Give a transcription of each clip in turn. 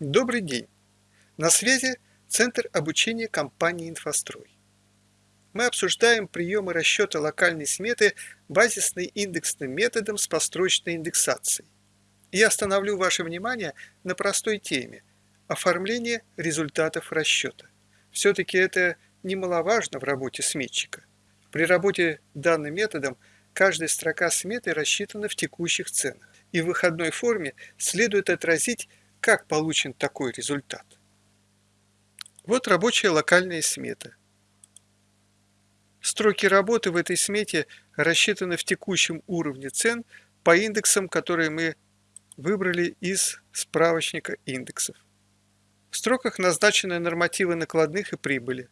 Добрый день! На связи Центр обучения компании «Инфострой». Мы обсуждаем приемы расчета локальной сметы базисно-индексным методом с построчной индексацией. Я остановлю ваше внимание на простой теме – оформление результатов расчета. Все-таки это немаловажно в работе сметчика. При работе данным методом каждая строка сметы рассчитана в текущих ценах, и в выходной форме следует отразить как получен такой результат? Вот рабочая локальная смета. Строки работы в этой смете рассчитаны в текущем уровне цен по индексам, которые мы выбрали из справочника индексов. В строках назначены нормативы накладных и прибыли.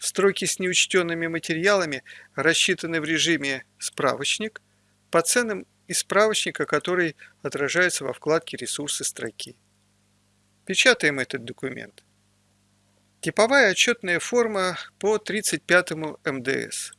Строки с неучтенными материалами рассчитаны в режиме «Справочник» по ценам из справочника, который отражается во вкладке «Ресурсы строки». Печатаем этот документ. Типовая отчетная форма по 35 МДС.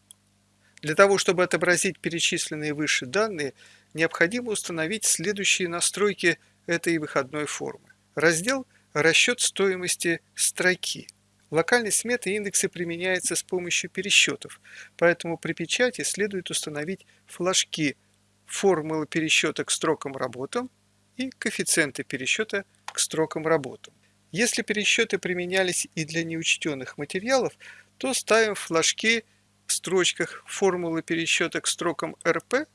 Для того, чтобы отобразить перечисленные выше данные, необходимо установить следующие настройки этой выходной формы. Раздел «Расчет стоимости строки». Локальной сметы индексы применяются с помощью пересчетов, поэтому при печати следует установить флажки формулы пересчета к строкам работам и коэффициенты пересчета к строкам работам. Если пересчеты применялись и для неучтенных материалов, то ставим флажки в строчках формулы пересчета к строкам РП,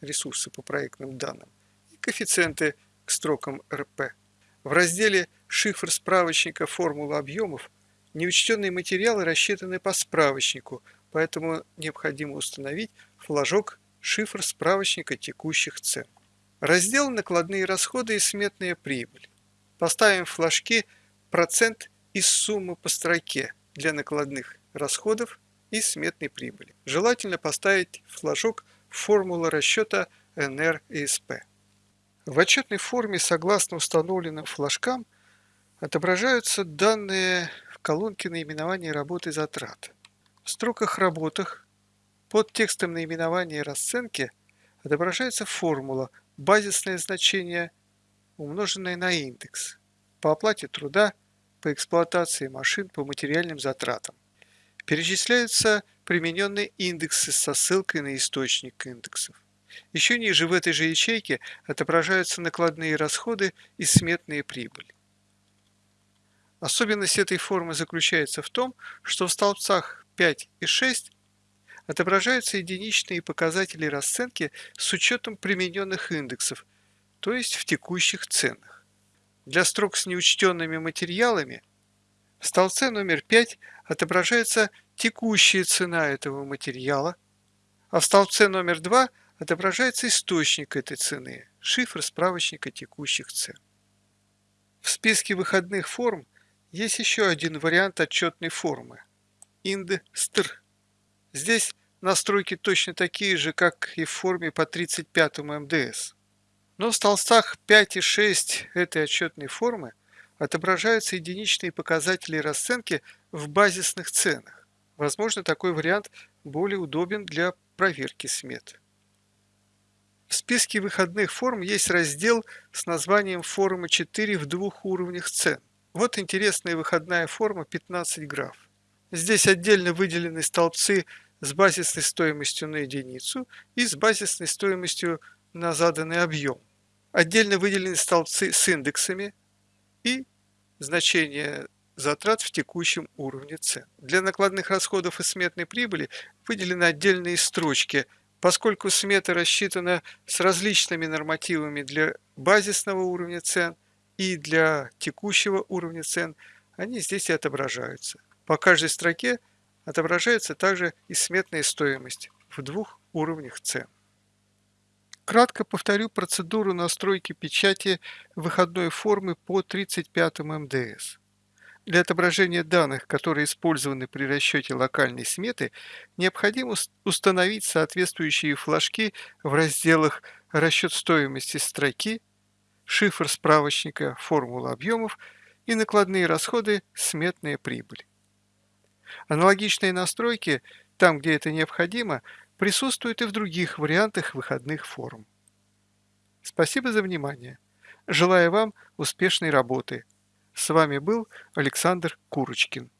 ресурсы по проектным данным, и коэффициенты к строкам РП. В разделе «Шифр справочника формулы объемов» неучтенные материалы рассчитаны по справочнику, поэтому необходимо установить флажок шифр справочника текущих цен. Раздел «Накладные расходы и сметная прибыль». Поставим флажки «Процент из суммы по строке» для накладных расходов и сметной прибыли. Желательно поставить флажок «Формула расчета НР и СП». В отчетной форме, согласно установленным флажкам, отображаются данные в колонке наименования работы затрат. В строках работах под текстом наименования расценки отображается формула базисное значение, умноженное на индекс, по оплате труда, по эксплуатации машин, по материальным затратам. Перечисляются примененные индексы со ссылкой на источник индексов. Еще ниже в этой же ячейке отображаются накладные расходы и сметные прибыли. Особенность этой формы заключается в том, что в столбцах 5 и 6 отображаются единичные показатели расценки с учетом примененных индексов, то есть в текущих ценах. Для строк с неучтенными материалами в столбце номер 5 отображается текущая цена этого материала, а в столбце номер 2 отображается источник этой цены, шифр справочника текущих цен. В списке выходных форм есть еще один вариант отчетной формы – инд-стр. Здесь настройки точно такие же, как и в форме по 35 МДС. Но в столбцах 5 и 6 этой отчетной формы отображаются единичные показатели расценки в базисных ценах. Возможно, такой вариант более удобен для проверки смет. В списке выходных форм есть раздел с названием «Форма 4 в двух уровнях цен». Вот интересная выходная форма 15 граф. Здесь отдельно выделены столбцы с базисной стоимостью на единицу и с базисной стоимостью на заданный объем. Отдельно выделены столбцы с индексами и значение затрат в текущем уровне цен. Для накладных расходов и сметной прибыли выделены отдельные строчки, поскольку смета рассчитана с различными нормативами для базисного уровня цен и для текущего уровня цен, они здесь и отображаются. По каждой строке отображается также и сметная стоимость в двух уровнях цен. Кратко повторю процедуру настройки печати выходной формы по 35 МДС. Для отображения данных, которые использованы при расчете локальной сметы, необходимо установить соответствующие флажки в разделах «Расчет стоимости строки», «Шифр справочника формула объемов» и «Накладные расходы. Сметная прибыль». Аналогичные настройки, там где это необходимо, присутствуют и в других вариантах выходных форм. Спасибо за внимание. Желаю вам успешной работы. С вами был Александр Курочкин.